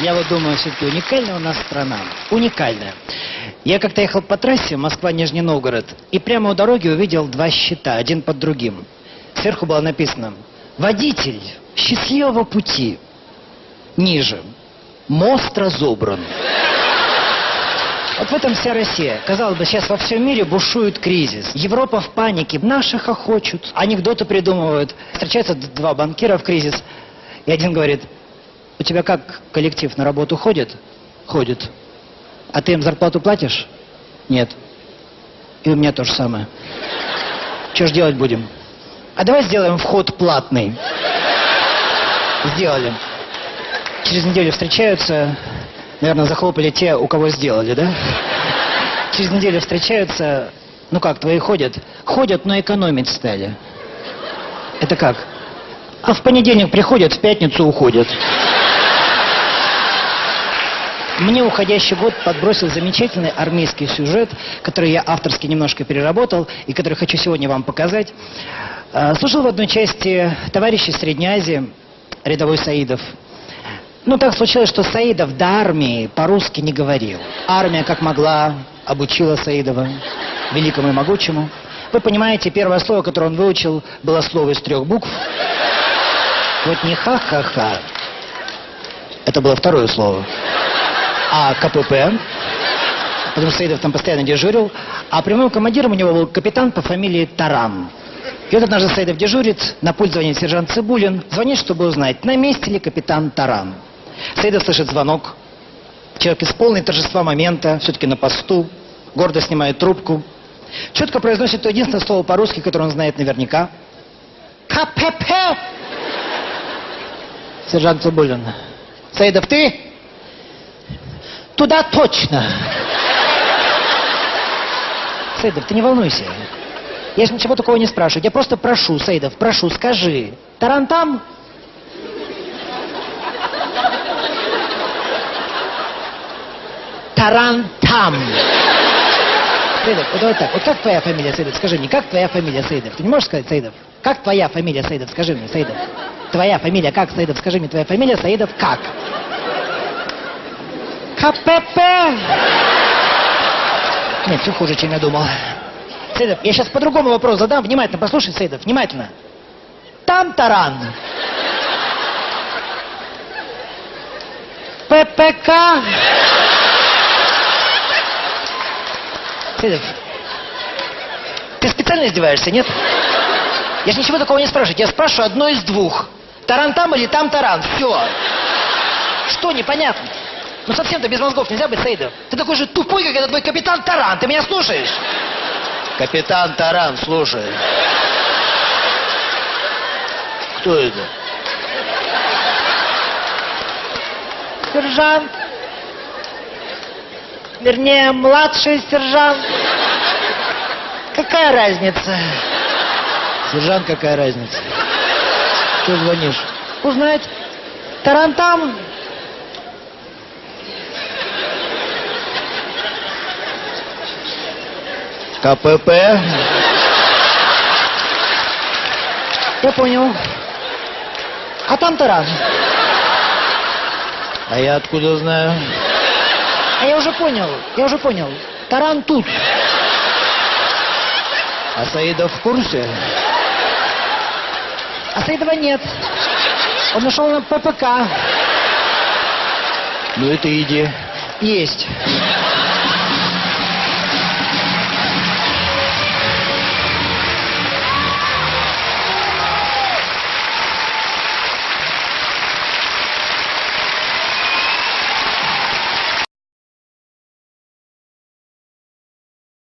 Я вот думаю, все-таки уникальная у нас страна. Уникальная. Я как-то ехал по трассе Москва-Нижний Новгород и прямо у дороги увидел два щита, один под другим. Сверху было написано «Водитель, счастливого пути». Ниже «Мост разобран». Вот в этом вся Россия. Казалось бы, сейчас во всем мире бушует кризис. Европа в панике, наши хохочут, анекдоты придумывают. Встречаются два банкира в кризис, и один говорит, у тебя как коллектив на работу ходит? Ходит. А ты им зарплату платишь? Нет. И у меня то же самое. Что ж делать будем? А давай сделаем вход платный. Сделали. Через неделю встречаются, наверное, захлопали те, у кого сделали, да? Через неделю встречаются, ну как, твои ходят? Ходят, но экономить стали. Это как? А в понедельник приходят, в пятницу уходят. Мне уходящий год подбросил замечательный армейский сюжет, который я авторски немножко переработал и который хочу сегодня вам показать. Э, Служил в одной части товарищ из Средней Азии, рядовой Саидов. Ну, так случилось, что Саидов до армии по-русски не говорил. Армия, как могла, обучила Саидова, великому и могучему. Вы понимаете, первое слово, которое он выучил, было слово из трех букв. Вот не ха-ха-ха. Это было второе слово. А КПП, потому что Саидов там постоянно дежурил, а прямым командиром у него был капитан по фамилии Таран. И вот однажды Саидов дежурит, на пульт звонит сержант Цибулин, звонит, чтобы узнать, на месте ли капитан Таран. Саидов слышит звонок, человек из полной торжества момента, все-таки на посту, гордо снимает трубку, четко произносит то единственное слово по-русски, которое он знает наверняка. КПП! Сержант Цибулин. Саидов, ты? Туда точно. Саидов, ты не волнуйся. Я же ничего такого не спрашиваю. Я просто прошу, Саидов, прошу, скажи. Таран там? Таран там. Саидов, вот давай так. Вот как твоя фамилия, Саидов? Скажи мне, как твоя фамилия, Саидов? Ты не можешь сказать, Саидов? Как твоя фамилия, Саидов? Скажи мне, Саидов. Твоя фамилия как, Саидов? Скажи мне, твоя фамилия, Саидов, как? КПП! Нет, все хуже, чем я думал. Сейдов, я сейчас по-другому вопрос задам. Внимательно послушай, Сейдов, внимательно. Там таран. ППК. Сейдов, ты специально издеваешься, нет? Я же ничего такого не спрашиваю. Я спрашиваю одно из двух. Таран там или там таран? Все. Что непонятно? Ну совсем-то без мозгов нельзя быть, Саидов. Ты такой же тупой, как этот твой капитан Таран. Ты меня слушаешь? Капитан Таран, слушай. Кто это? Сержант. Вернее, младший сержант. Какая разница? Сержант, какая разница? Что звонишь? Узнать. Таран там. КПП. Я понял. А там таран. А я откуда знаю? А я уже понял, я уже понял. Таран тут. А Саидов в курсе? А Саидова нет. Он ушел на ППК. Ну это иди. Есть.